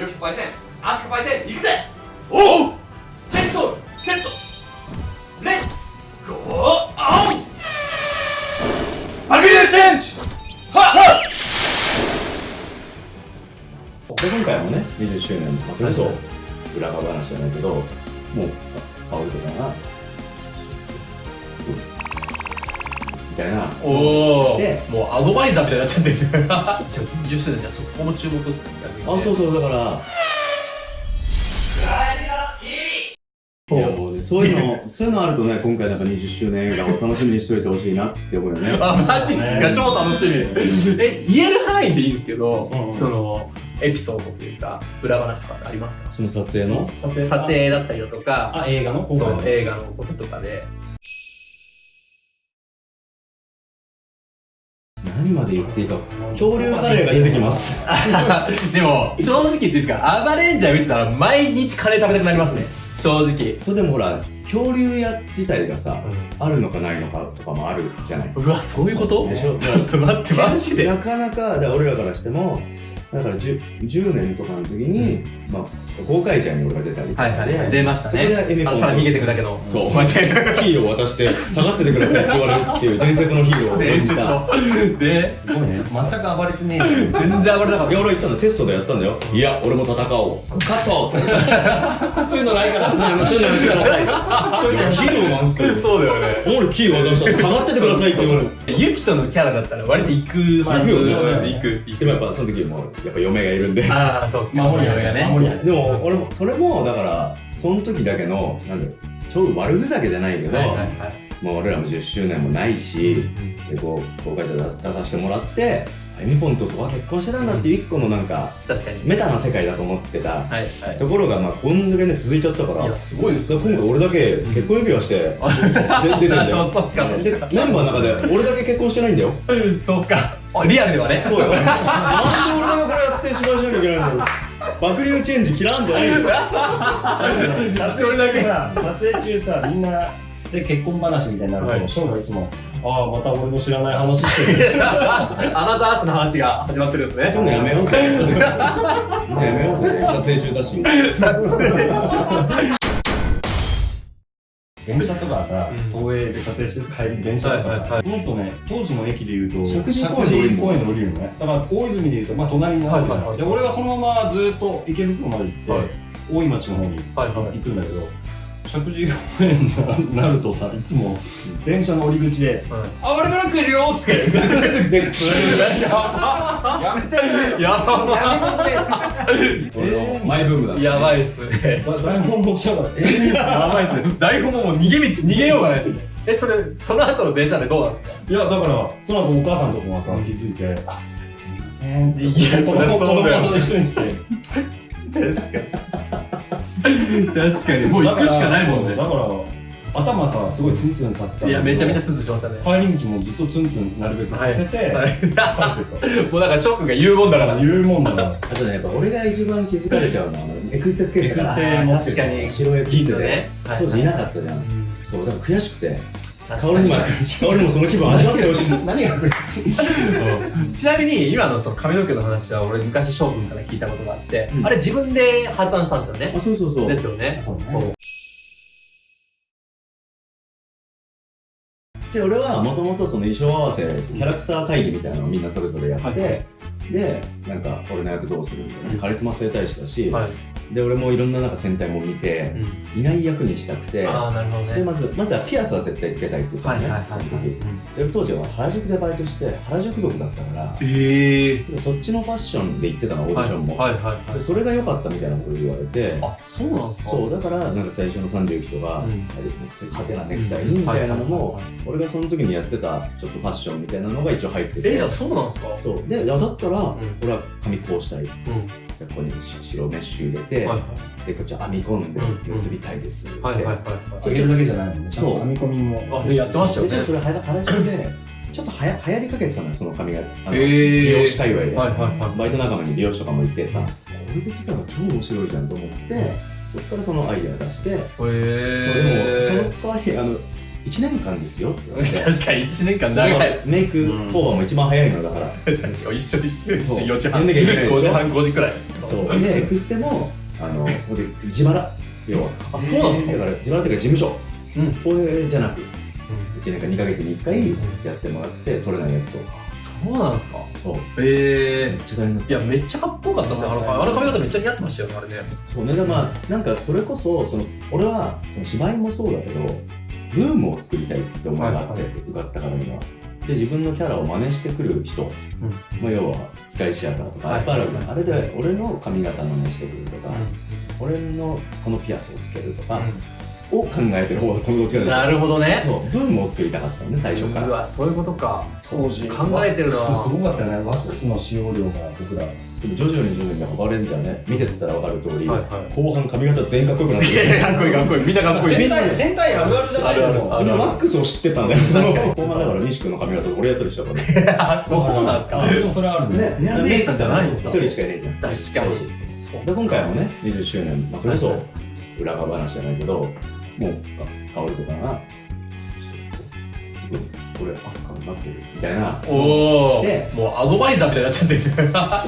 よきパイセンアスカパイセン行くぜ。おう。チェンソーセット。レッツゴーオンバグリューチェンジ。はっ。はで今回もね20周年まあそれこそ裏側話じゃないけどもうあ香りとかがみたいな。おおで。もうアドバイザーみたいになっちゃってる。10周年じゃそこも注目っすねあそうそうだから。そう。いうのそういうのあるとね今回なんか20周年映画を楽しみにしといてほしいなって思うよね。あマジっすか？超楽しみ。え言える範囲でいいんですけど、うん。そのエピソードというか裏話とかありますか？その撮影の？撮影撮影だったりだとか。あ映画の？今そう映画のこととかで何まで言っていいか。恐竜カレーが出てきます。でも正直言っていいですか？アバレンジャー見てたら毎日カレー食べたくなりますね。正直。それでもほら恐竜屋自体がさあるのかないのかとかもあるじゃない。うわそういうこと？でしょ？ちょっと待ってマジで。なかなかだから俺らからしてもだから 10, 10年とかの時に、まあ、公開者に俺が出たりはいはいはい。出ましたね。あのただ逃げてくだけのそう。こうやってヒーローを渡して下がっててくださいって言われるっていう伝説のヒーローを演じた伝説の。ですごいね。全く暴れてねえよ。全然暴れなかっいや俺言った。のテストでやったんだよ。いや俺も戦おう。カットそういうのないから。そういうのしてください。いやヒーローなんですけそうだよね。俺キー渡したら下がっててくださいって言われる。ユキトのキャラだったら割と行くまあ行くよね。行くでもやっぱその時もやっぱ嫁がいるんで。ああそう守りやがねでも俺もそれもだからその時だけのなんだろうちょうど悪ふざけじゃないけど、はいはいはい。もう俺らも10周年もないし、でこう公開者出出させてもらってエミポンとそこは結婚してたんだっていう一個のなんか確かに。メタな世界だと思ってたはいはい。ところがまあこんだけね続いちゃったからいやすごいですよ。今回俺だけ結婚指輪して、で出てんだよ。そっかメンバーの中で俺だけ結婚してないんだよ。そうか。あリアルではね。そうよ。なんで俺がこれやって芝居しなきゃいけないんだろう爆流チェンジ切らんでないよ。撮影中さ撮影中さみんなで結婚話みたいになるはい。とショーンがいつもああまた俺の知らない話してる。アナザースの話が始まってるんですね。そう やめようぜやめようぜ撮影中だし 電車とかさうん。東映で撮影してる帰り電車とかさこの人ね当時の駅でいうと石神公園の降りるのね。だから大泉でいうとまあ隣になるじゃはいで俺はそのままずっと池袋まで行って、はい。大井町の方に行くんだけど石神井公園になるとさいつも電車の降り口ではい「あ俺ブラックいるよ」っつって。でやめて。やば俺のマイブームだやばいっすね台本もしながら「えやばいっすね台本ももう逃げ道逃げようがないですねえそれその後の電車でどうなんですかいやだからその後お母さんとかがさ気づいて「あすいません」って。いやそ一緒に来て確かに。確かに。もう行くしかないもんね。だから頭さすごいツンツンさせた。いやめちゃめちゃツンツンしましたね。帰り道もずっとツンツンなるべくさせて、はい。帰ってたもうだから翔くんが言うもんだから。言うもんだから。あとねやっぱ俺が一番気づかれちゃうのはあのエクステつけてたから。エクステ持ってた確かに。白エクステで、ね。当時いなかったじゃん。そうだから悔しくて確かに。も香りもその気分味わってほしい。何 がちなみに今のその髪の毛の話は俺昔翔くんから聞いたことがあって、うん。あれ自分で発案したんですよね。あそうそうそう。ですよね。そうね。そう。で俺はもともとその衣装合わせキャラクター会議みたいなのをみんなそれぞれやって、はいでなんか俺の役どうするみたいな。カリスマ整体師だし、はい。で俺もいろんななんか戦隊も見て、いない役にしたくて。ああなるほどね。でまずまずはピアスは絶対つけたいって言ったのね、はいはいはいその時。で当時は原宿でバイトして原宿族だったから。ええでそっちのファッションで行ってたのオーディションも、はいはいはいでそれが良かったみたいなこと言われて。あそうなんですか？そうだからなんか最初の30期とか、うん。派手なネクタイにみたいなのも、俺がその時にやってたちょっとファッションみたいなのが一応入ってて。えいやそうなんですか？そう。でいやだったら、ん。俺は髪こうしたい。うん。ここに白メッシュ入れて、はいはい。でこっち編み込んでうん結びたいですって、はいはいはいあげるだけじゃないもんね。ちゃんそう。と編み込みも。あでやってましたよね。でじゃあそれ原原宿でちょっとはや流行りかけてたのよその髪が。あの、へー。美容師界隈で、はいはいはい。バイト仲間に美容師とかもいてさこれできたら超面白いじゃんと思って、そっからそのアイデア出して、へそれもその代わりあの1年間ですよって言われて。確かに1年間長い。メイクオーバーも一番早いのだから、確かに一緒一緒一緒そう。4時半。やんなきゃいけないでしょ5時半5時くらい。そう。でエクステもあの自腹要はあそうなんですかだから自腹っていうか事務所うんこれじゃなく1年間2ヶ月に1回やってもらって取れないやつをそうなんですかそうへえめっちゃ大変だったいやめっちゃかっこよかったですねあのあの髪型めっちゃ似合ってましたよねあれねそうねでまあなんかそれこそその俺はその芝居もそうだけどブームを作りたいって思いがあって、はい受かったからにはで自分のキャラを真似してくる人、まあ、要はスカイシアターとかはい。あるあれで俺の髪型真似してくるとか、俺のこのピアスをつけるとか、を考えてる方が友達がなるほどね。そうブームを作りたかったのね最初から。うわそういうことか。当時考えてるな。すごかったよねワックスの使用量が僕ら。でも徐々に徐々にハバレンジャーね。見てったら分かる通り、はいはい。後半髪型全員かっこよくなっていやいやかっこいいかっこいい。みんなかっこいい。戦隊あるあるじゃない。あるある。のみんなワックスを知ってたんだよ。確かに。後半だから西君の髪型俺やったりしたからね。あそうなんですか。でもそれはあるね。エアメイクじゃないんですか一人しかいないじゃん。確かに。で今回もね、20周年、まあ、それこそ裏側話じゃないけど、もう、か薫とかが、ちょっと、これ、アスカになってるみたいな。おおでもうアドバイザーみたいになっちゃってるちょっ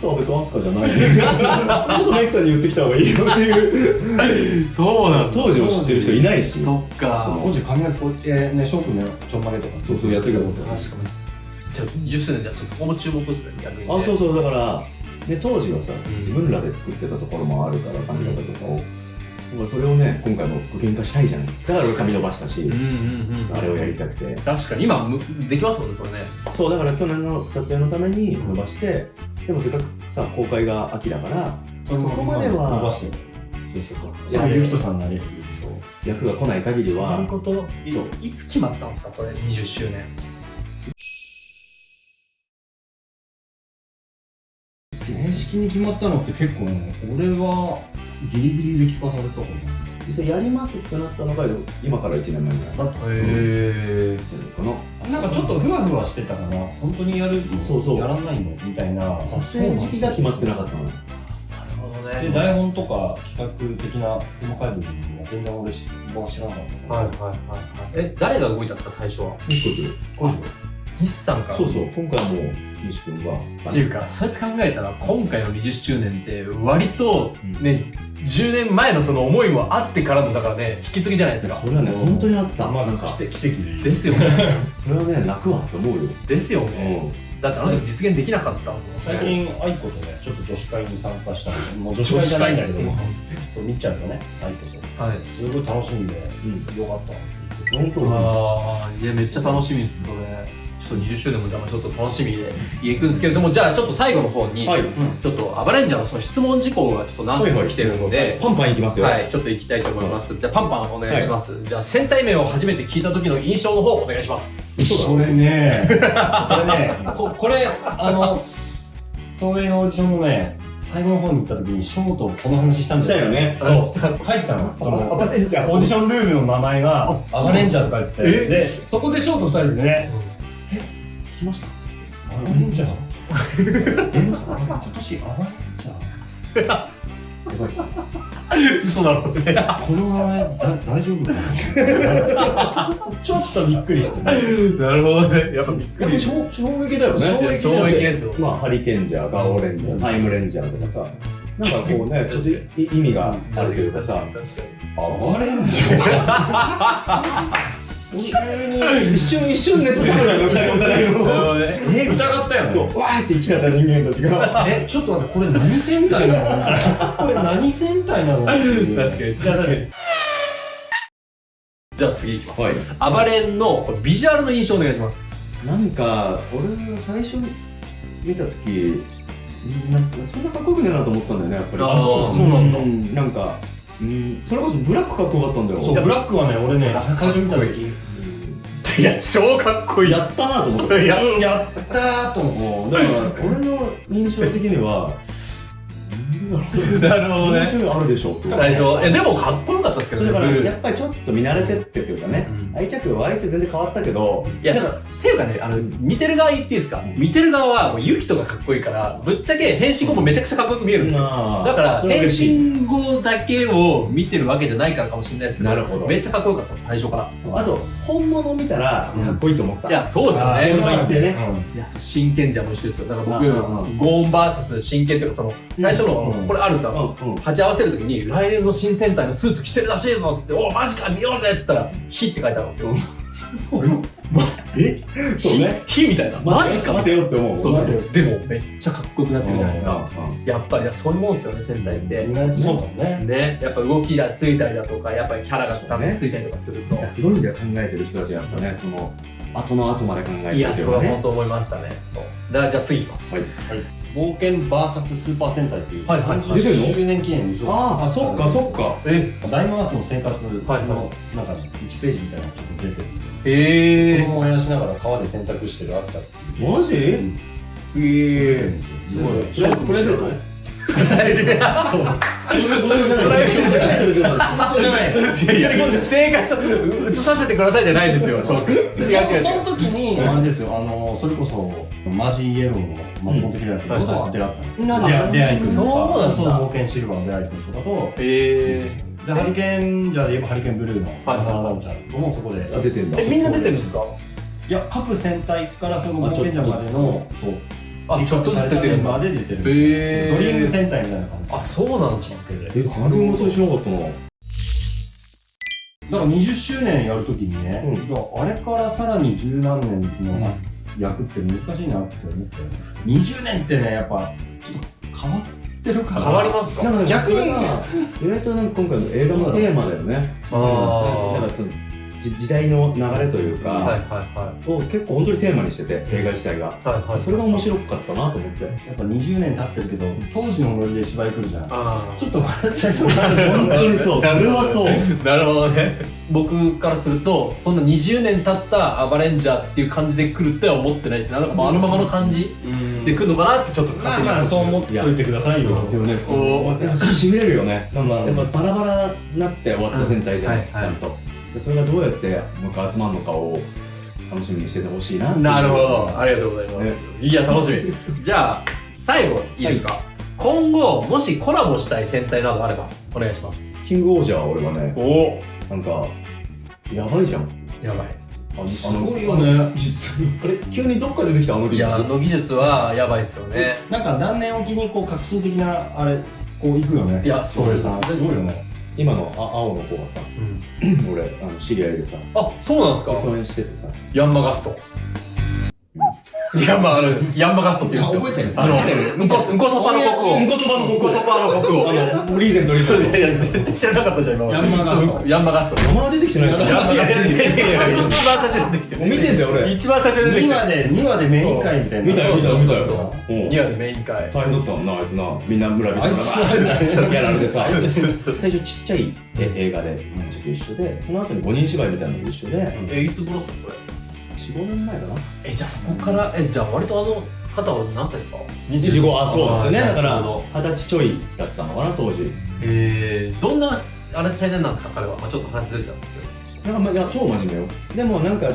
と阿部とアスカじゃないね。ちょっとメイクさんに言ってきた方がいいよっていう。そうなん当時を知ってる人いないし。そっか当時髪がこうやってね翔くんのちょんまげとかそうそうやってるけど。確かにじゃあ20周年じゃあそこも注目ですね逆にねあ、そうそう、だから、ね、当時はさ、ん自分らで作ってたところもあるから、髪型とかを。だからそれをね、今回も具現化したいじゃない。だから俺髪伸ばしたしうん、うんうんあれをやりたくて。確かに。今むできますもんねそれね。そう、だから去年の撮影のために伸ばして、でもせっかくさ、公開が秋だから、そこまでは伸ばして。そうそうそうそういう人さんなりそう。役が来ない限りそう。はいう、こと。いそう。いつ決まったんですかこれ？20周年に決まったのって結構ね俺はギリギリで聞かされたことない実際やりますってなったのが、今から1年前ぐらい。だってへえかな。なんかちょっとふわふわしてたから本当にやるのそうそうやらないの？みたいな。撮影時期が決まってなかったの。なるほどね。で台本とか企画的な細かい部分は全然俺知らなかった。はいはいはいはい。え誰が動いたんですか最初は？西君西さんか。らそうそう、今回はもう、西君は、っていうかそうやって考えたら今回の20周年って割とうん。ね、10年前のその思いもあってからのだからね引き継ぎじゃないですか。それはね、本当にあった。まあなんか、奇跡奇跡。でですよね。それはね、泣くわと思うよ。ですよね。うだってあの時実現できなかった最近愛子とねちょっと女子会に参加したの。もう女子会じゃないんだけども。そうみっちゃんとね愛子と。はい。すごい楽しんでん。よかった本当に。ああいやめっちゃ楽しみですそれちょっと20周年もじゃあちょっと楽しみでいくんですけれどもじゃあちょっと最後の方に、はい。ちょっとアバレンジャーのその質問事項がちょっと何個か来てるので、パンパンいきますよ。はい、ちょっと行きたいと思います。じゃあ、パンパンお願いします。じゃあ、戦隊名を初めて聞いた時の印象の方、お願いします。これねこれねここれあの東映のオーディションのね最後の方に行った時にショートこの話したんしだよたよね。そう書いてたのそのオーディションルームの名前がアバレンジャーって書いててでそこでショート2人でね来ました？アバレンジャー今年アバレンジャーやばいっす。嘘だろうね。この名前だ大丈夫かなちょっとびっくりしてねなるほどね。やっぱびっくり。衝衝撃だよね。衝撃ですよ。まあ、ハリケンジャー、ガオレンジャー、タイムレンジャーとかさ、なんかこうね、意味があるというかさ、確かに。あアバレンジャー急に一瞬一瞬熱冷めたよ、二人お互いの。え疑ったよねそう、わーって生きちゃった人間たちが。えちょっと待ってこれ何戦隊なの？これ何戦隊なの？確かに確かに。じゃあ次いきます。はい。アバレンのビジュアルの印象お願いします。なんか、俺が最初見たとき、なんかそんなかっこよくねえなと思ったんだよね、やっぱり。あーそうなんだんなんか、うん、それこそブラックかっこよかったんだよ。そうブラックはね俺ね最初見た時 いや、超かっこいい。やったなと思って。いや、やったーと思もうだから俺の印象的には なるほどね。あるでしょ最初えでもかっこよかったですけそれだからやっぱりちょっと見慣れてってっていうかね、うん。愛着は相手全然変わったけど。いやなんかっていうかねあの見てる側言っていいですか？見てる側はもうユキトがかっこいいからぶっちゃけ変身後もめちゃくちゃかっこよく見えるんですよ。まあだから変身後だけを見てるわけじゃないからかもしれないですけどなるほど。めっちゃかっこよかった最初から。あと本物見たらかっこいいと思った、いやそうですよね。それは言ってね。いや真剣じゃも一緒ですよ。だから僕ゴーン VS 真剣というかその最初のうんこれあるんですようんうん。鉢合わせるときに来年の新戦隊のスーツ着てるらしいぞっつっておマジか見ようぜっつったら「火」って書いてあるんですよ。えそうね。火みたいな。マジか。待てよって思うそうそうそう。でもめっちゃかっこよくなってるじゃないですか。やっぱりそういうもんですよね戦隊って。そうね。ね。やっぱ動きがついたりだとかやっぱりキャラがちゃんとついたりとかすると。いやすごいんだよ考えてる人たちはやっぱねその後の後まで考えてるいやそれはね本当思いましたねだからじゃあ次いきます。はい冒険 VS スーパー戦隊っていうはいはい。出てるの？30周年記念にああそっかそっか。え？ダイナマスの生活のはいはなんか1ページみたいなのがちょっと出てるえ子供を燃やしながら川で洗濯してるアスカっていう。マジ？え出てるんですごい。プレプレゼント？いやいや生活を移させてくださいじゃないですよ翔くん違う違う。その時にあれですよあのそれこそマジイエローの松本平ってことを当てらったんです出会い君とか。そうなんだそう。冒険シルバーの出会い君とかとえでハリケーンじゃで言えばハリケーンブルーのはい浅野直ちゃんともそこで。あ出てんだえみんな出てるんですか？いや各戦隊からその冒険者までのそうあちょっとずつ出てるメんだで出てる。ドリーム戦隊みたいな感じ。あそうなんです付けでえ全然しなかったな。だから20周年やるときにね、うん。あれからさらに十何年の役って難しいなって思って、20年ってねやっぱちょっと変わってるから。変わりますか？逆に。意外となんか今回の映画のテーマだよね。あー。だからそのじ時代の流れというか、はいはいはを結構本当にテーマにしてて映画自体が。いはいはい。それが面白かったなと思って。やっぱ20年経ってるけど当時のノリで芝居来るじゃん。あちょっと笑っちゃいそうにな。る 本当にそう。それはそう。あなるほどね。僕からするとそんな20年経ったアバレンジャーっていう感じで来るっては思ってないですねなんかもうあのままの感じで来るのかなってちょっとまあまあそう思っといてくださいよ。でもねおやっぱしびれるよね。なんかうんやっぱバラバラになって終わった全体じゃんはいはい。ちゃんとでそれがどうやってもう一回集まるのかを楽しみにしててほしいななるほど。ありがとうございます、いや楽しみ。じゃあ最後いいですか、今後もしコラボしたい戦隊などあればお願いします。キングオージャーは俺はねお。なんかやばいじゃん。やばい。あのすごいよね。技術。あれ？急にどっから出てきたあの技術。いやあの技術はやばいですよね。なんか何年おきにこう革新的なあれこういくよね。いやそうです。すごいよね今のあ青の子がさうん。俺あの知り合いでさあそうなんですか。共演しててさ。ヤンマガストヤンマあるヤンマガストって言うんですよ。覚えてる。あのうんこうんこそばの国王うんこそばのうんこそばの国王あのリーゼントリーゼント。いやいや絶対知らなかったじゃん今まで。ヤンマガスト。ヤンマガスト。名前出てきてないじゃん。いやいやいや一番最初に出てきて見てんだよ俺一番最初に出てき2て話で2話でメイン会みたいな見たよ見たよ見たよそううん2話でメイン会大変だったもんなあいつなみんな村人があいつやられてさ最初ちっちゃいえ映画でちょっと一緒でその後に5人芝居みたいなのも一緒でえいつ頃っすかこれ45年前かな。えじゃあそこからえじゃあ割とあの方は何歳ですか？25あそうですよね。だから二十歳ちょいだったのかな当時。えー、どんなあれ青年なんですか？彼は、まあ、ちょっと話ずれちゃうんですけど。なんかまあいや超真面目よ。でもなんかい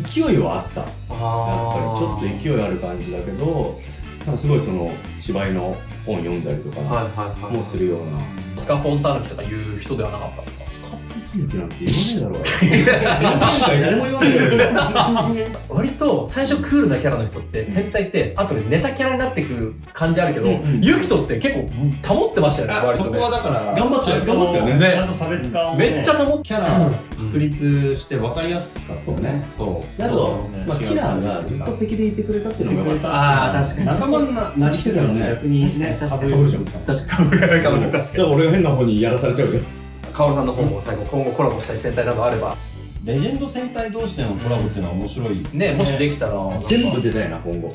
勢いはあった。やっあぱりちょっと勢いある感じだけどなんかすごいその芝居の本読んだりとかはいはいはいもするような。スカポンタヌキとか言う人ではなかったんですかスカップタヌキなんて言わねえだろう誰も言わねえよ割と最初クールなキャラの人って戦隊って後でネタキャラになってくる感じあるけど、うんうんユキトって結構保ってましたよねそこはだから頑張って頑張ったよねちゃんと差別化をめっちゃ保キャラ確立して分かりやすかったねそうあと、まあ、キラーがずっと敵でいてくれたっていうのもよかったあー確かに仲間ななりきてたらね逆にね確かに確かに確から俺が変な方にやらされちゃうじゃんカオルさんの方も最後今後コラボしたい戦隊などあれば。レジェンド戦隊同士でのコラボっていうのは面白いね。もしできたら。全部出たいな今後。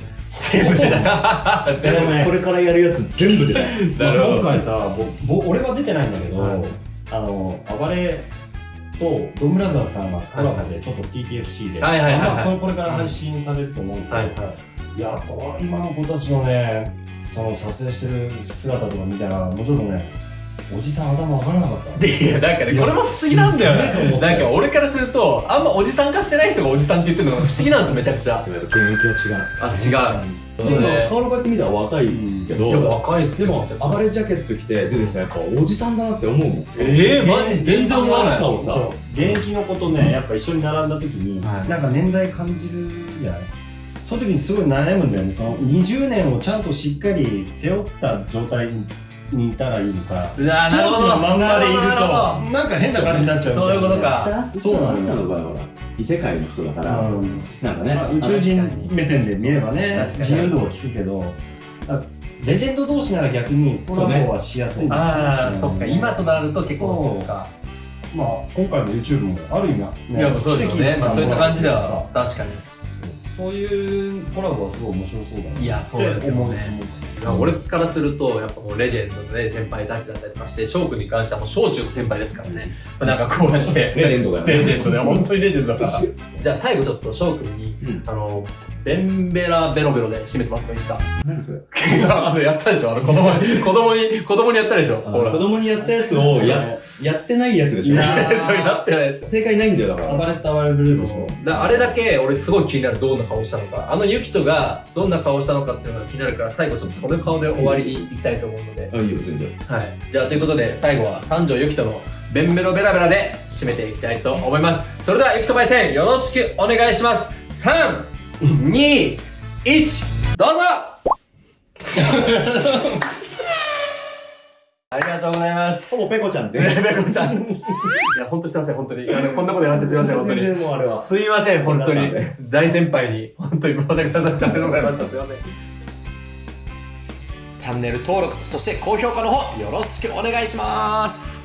全部だ全部ねこれからやるやつ全部出たい。今回さぼぼ俺は出てないんだけど、はい。あの暴れとドンブラザーズさんがコラボでちょっと TTFC で、はいはいはいこれこれから配信されると思うんですけど、はいはい。いや今の子たちのねその撮影してる姿とか見たらもうちょっとねおじさん頭わからなかった。でいやなんかねこれも不思議なんだよね。なんか俺からするとあんまおじさん化してない人がおじさんって言ってるのが不思議なんですよめちゃくちゃ。やっぱ現役は違うあ違うその顔のこうやって見たら若いけど、いや若いっすよ。でも暴れジャケット着て出てきたらやっぱおじさんだなって思うもん。ええマジ全然思わない。をさ現役の子とねやっぱ一緒に並んだ時に、はい。なんか年代感じるじゃない？その時にすごい悩むんだよね。その20年をちゃんとしっかり背負った状態にいたらいいのか。当時のまんまでいるなるほとなんか変な感じになっちゃう。そういうことでか。そうなのアスカの場合は異世界の人だから、うん。なんかね、まあ宇宙人目線で見ればね確かに。自由度は聞くけどあレジェンド同士なら逆にコラボはしやすい。のかもしれないああそっか。今となると結構そう。か。まあ今回の YouTube もある意味は、ね、いやもうそうですよね。まあそういった感じではさ確かに。そう。いうコラボはすごい面白そうだな。いやそうですよね。って思う。いや俺からするとやっぱもうレジェンドのね先輩たちだったりとかして翔くんに関してはもう小中の先輩ですからね。なんかこうやって。レジェンドだよね。レジェンドで本当にレジェンドだから。じゃあ最後ちょっと翔くんに、うん。あのベンベラベロベロで締めてもらってもいいですか。何それ？あのやったでしょ。あの子供に 子供に子供にやったでしょ。ほら。子供にやったやつをややってないやつでしょ。そうやってないやつ。正解ないんだよだから。暴れた暴れるでしょ。だあれだけ俺すごい気になるどんな顔したのか。あのユキトがどんな顔したのかっていうのが気になるから最後ちょっとその顔で終わりにいきたいと思うので、あいいよ全然。はい、じゃあということで最後は三条ユキトのベンベロベラベラで締めていきたいと思います。それではユキトパイセンよろしくお願いします321どうぞ！ありがとうございます。ほぼペコちゃんって ペコちゃん。いや本当すいません本当に。あのこんなことやらせてすいません本当に。すいません本当に。大先輩に本当に申し訳ございません。ありがとうございました。すいません。チャンネル登録そして高評価の方よろしくお願いします